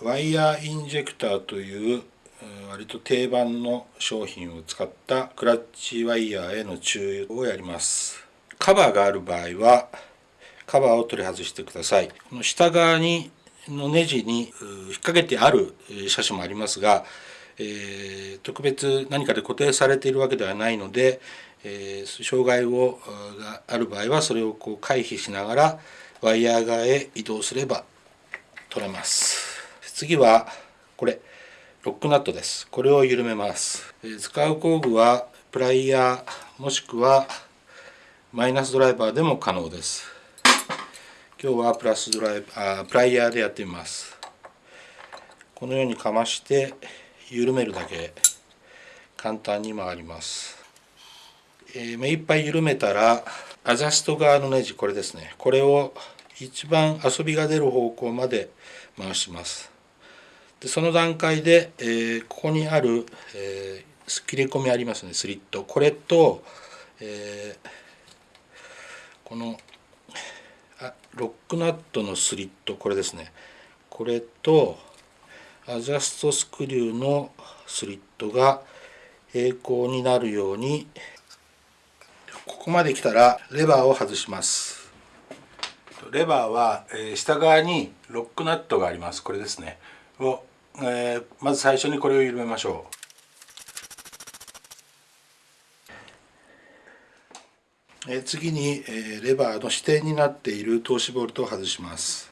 ワイヤーインジェクターという割と定番の商品を使ったクラッチワイヤーへの注意をやります。カバーがある場合はカバーを取り外してください。この下側にのネジに引っ掛けてある車種もありますが、えー、特別何かで固定されているわけではないので、えー、障害をがある場合はそれをこう回避しながらワイヤー側へ移動すれば取れます。次はこれロックナットです。これを緩めます、え、使う工具はプライヤーもしくはマイナスドライバーでも可能です。今日はプラスドライあプライヤーでやってみます。このようにかまして緩めるだけ簡単に回ります、えー、目いっぱい緩めたらアジャスト側のネジこれですね。これを一番遊びが出る方向まで回します。でその段階で、えー、ここにある、えー、切れ込みありますねスリット。これと、えー、このあロックナットのスリット。これですね。これとアジャストスクリューのスリットが平行になるようにここまで来たらレバーを外します。レバーは、え下側にロックナットがあります。これですね。を、えー、まず最初にこれを緩めましょう。え次に、えレバーの支点になっている通しボルトを外します。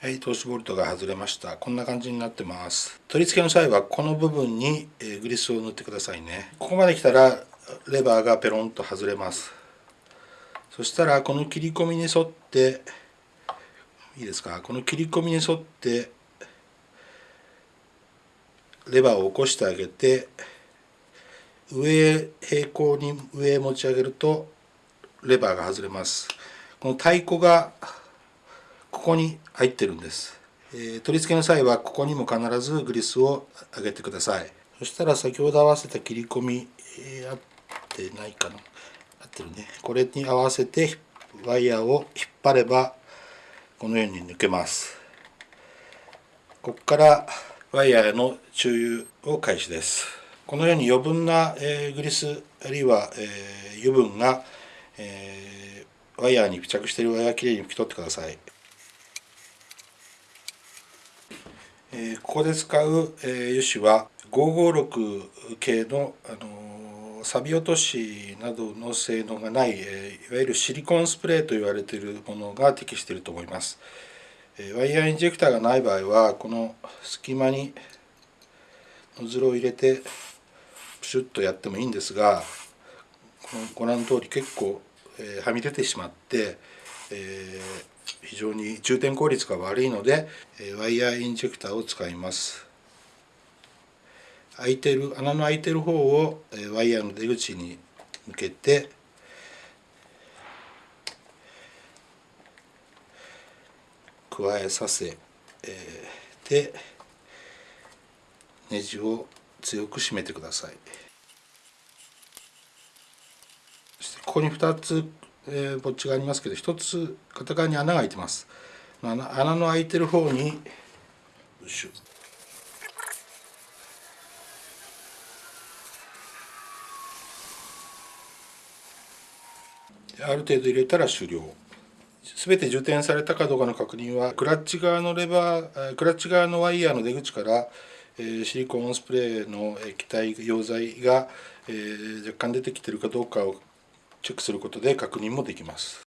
はい通しボルトが外れました。こんな感じになってます。取り付けの際はこの部分に、えグリスを塗ってくださいね。ここまで来たらレバーがペロンと外れます。そしたらこの切り込みに沿っていいですか？この切り込みに沿ってレバーを起こしてあげて上平行に上へ持ち上げるとレバーが外れます。この太鼓がここに入ってるんです、えー、取り付けの際はここにも必ずグリスを上げてください。そしたら先ほど合わせた切り込み、えー、合ってないかな？合ってるね。これに合わせてワイヤーを引っ張ればこのように抜けます。ここからワイヤーの注油を開始です。このように余分な、えー、グリスあるいは、えー、油分が、えー、ワイヤーに付着しているワイヤーきれいに拭き取ってください、えー、ここで使う、えー、油脂は556系の、あの錆落としなどの性能がない、えー、いわゆるシリコンスプレーと言われているものが適していると思います、え、ワイヤーインジェクターがない場合はこの隙間にノズルを入れてプシュッとやってもいいんですがご覧の通り結構、え、はみ出てしまって、え、非常に充填効率が悪いので、えワイヤーインジェクターを使います。開いてる穴の開いてる方を、ワイヤーの出口に向けて加えさせ、えー、でネジを強く締めてください。そしてここに2つ、えー、ぼっちがありますけど1つ片側に穴が開いてます。穴の開いてる方によいしょ。ある程度入れたら終了全て充填されたかどうかの確認はクラッチ側のレバークラッチ側のワイヤーの出口からシリコンスプレーの液体溶剤が若干出てきてるかどうかをチェックすることで確認もできます。